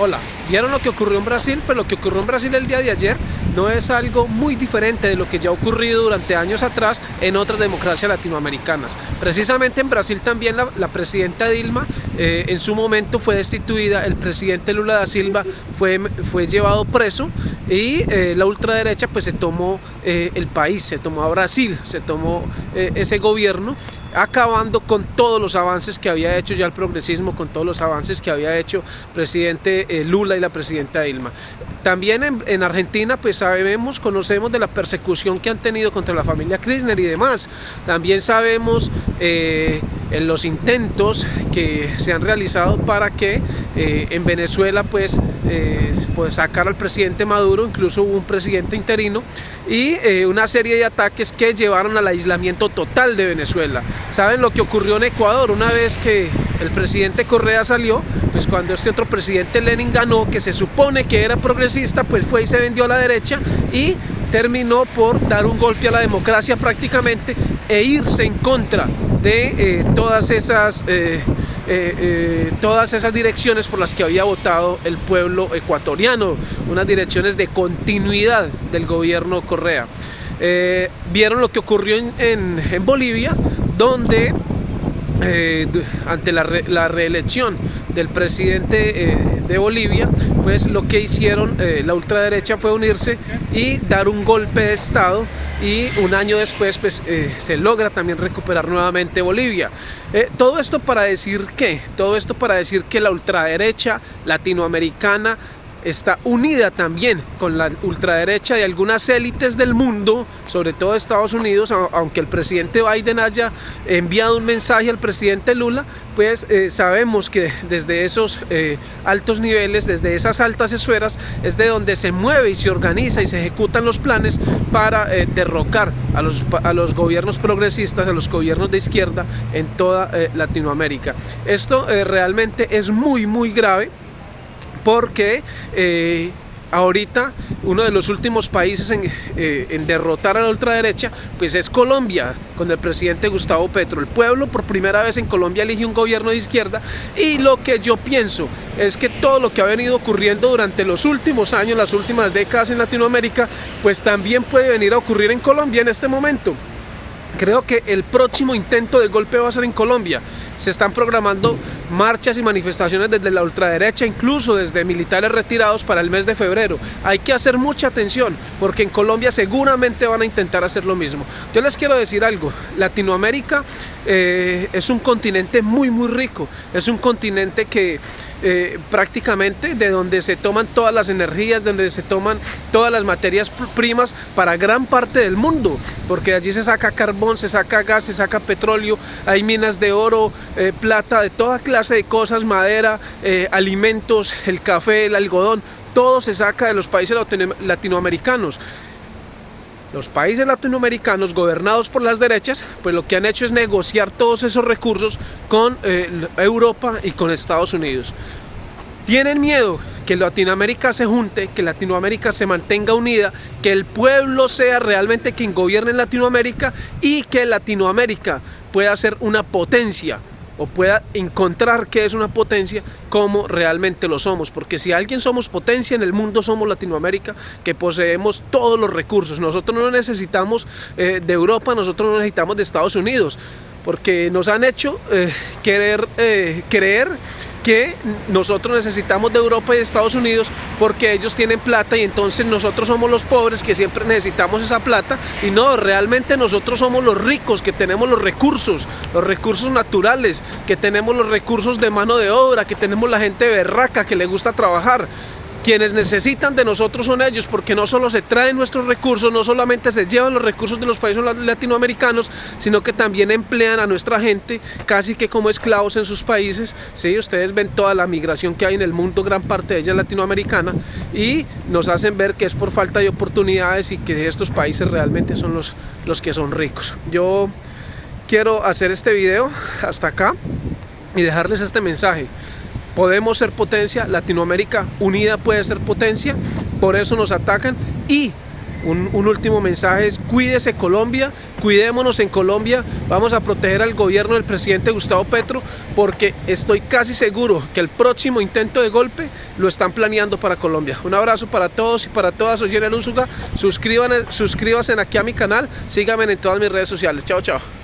Hola, vieron lo que ocurrió en Brasil, pero lo que ocurrió en Brasil el día de ayer no es algo muy diferente de lo que ya ha ocurrido durante años atrás en otras democracias latinoamericanas. Precisamente en Brasil también la, presidenta Dilma eh, en su momento fue destituida, el presidente Lula da Silva fue, fue llevado preso y eh, la ultraderecha pues se tomó eh, el país, se tomó a Brasil, se tomó ese gobierno acabando con todos los avances que había hecho ya el progresismo, con todos los avances que había hecho presidente Lula y la presidenta Dilma. También en, Argentina pues sabemos, conocemos de la persecución que han tenido contra la familia Kirchner y demás. También sabemos en los intentos que se han realizado para que eh, en Venezuela pues, pues sacar al presidente Maduro, incluso hubo un presidente interino y una serie de ataques que llevaron al aislamiento total de Venezuela. ¿Saben lo que ocurrió en Ecuador? Una vez que el presidente Correa salió, pues cuando este otro presidente Lenin ganó, que se supone que era progresista, pues fue y se vendió a la derecha y terminó por dar un golpe a la democracia prácticamente e irse en contra de eh, todas esas eh, eh, todas esas direcciones por las que había votado el pueblo ecuatoriano, unas direcciones de continuidad del gobierno Correa. Vieron lo que ocurrió en Bolivia, donde ante la, reelección del presidente de Bolivia, pues lo que hicieron eh, la ultraderecha fue unirse y dar un golpe de estado y un año después pues se logra también recuperar nuevamente Bolivia. todo esto para decir que, todo esto para decir que la ultraderecha latinoamericana está unida también con la ultraderecha y algunas élites del mundo, sobre todo Estados Unidos, aunque el presidente Biden haya enviado un mensaje al presidente Lula, pues eh, sabemos que desde esos eh, altos niveles, desde esas altas esferas, es de donde se mueve y se organiza y se ejecutan los planes para eh, derrocar a los, a los gobiernos progresistas, a los gobiernos de izquierda en toda Latinoamérica. Esto realmente es muy, muy grave porque eh, ahorita uno de los últimos países eh, en, derrotar a la ultraderecha pues es Colombia con el presidente Gustavo Petro. El pueblo por primera vez en Colombia elige un gobierno de izquierda y lo que yo pienso es que todo lo que ha venido ocurriendo durante los últimos años las últimas décadas en Latinoamérica pues también puede venir a ocurrir en Colombia en este momento. Creo que el próximo intento de golpe va a ser en Colombia se están programando marchas y manifestaciones desde la ultraderecha, incluso desde militares retirados para el mes de febrero. Hay que hacer mucha atención porque en Colombia seguramente van a intentar hacer lo mismo. Yo les quiero decir algo, Latinoamérica eh, es un continente muy muy rico, es un continente que eh, prácticamente de donde se toman todas las energías, donde se toman todas las materias primas para gran parte del mundo, porque allí se saca carbón, se saca gas, se saca petróleo, hay minas de oro, eh, plata, de toda clase de cosas, madera, eh, alimentos, el café, el algodón, todo se saca de los países latinoamericanos. Los países latinoamericanos gobernados por las derechas, pues lo que han hecho es negociar todos esos recursos con eh, Europa y con Estados Unidos. Tienen miedo que Latinoamérica se junte, que Latinoamérica se mantenga unida, que el pueblo sea realmente quien gobierne en Latinoamérica y que Latinoamérica pueda ser una potencia o pueda encontrar que es una potencia como realmente lo somos, porque si alguien somos potencia en el mundo somos Latinoamérica, que poseemos todos los recursos, nosotros no necesitamos eh, de Europa, nosotros no necesitamos de Estados Unidos, porque nos han hecho eh, querer eh, creer que nosotros necesitamos de Europa y de Estados Unidos porque ellos tienen plata y entonces nosotros somos los pobres que siempre necesitamos esa plata. Y no, realmente nosotros somos los ricos que tenemos los recursos, los recursos naturales, que tenemos los recursos de mano de obra, que tenemos la gente berraca que le gusta trabajar quienes necesitan de nosotros son ellos, porque no solo se traen nuestros recursos, no solamente se llevan los recursos de los países latinoamericanos, sino que también emplean a nuestra gente casi que como esclavos en sus países. Sí, ustedes ven toda la migración que hay en el mundo, gran parte de ella latinoamericana, y nos hacen ver que es por falta de oportunidades y que estos países realmente son los, los que son ricos. Yo quiero hacer este video hasta acá y dejarles este mensaje podemos ser potencia, Latinoamérica unida puede ser potencia, por eso nos atacan y un, último mensaje es cuídese Colombia, cuidémonos en Colombia, vamos a proteger al gobierno del presidente Gustavo Petro porque estoy casi seguro que el próximo intento de golpe lo están planeando para Colombia. Un abrazo para todos y para todas, soy Jenel Úsuga, suscríbanse aquí a mi canal, síganme en todas mis redes sociales, chao chao.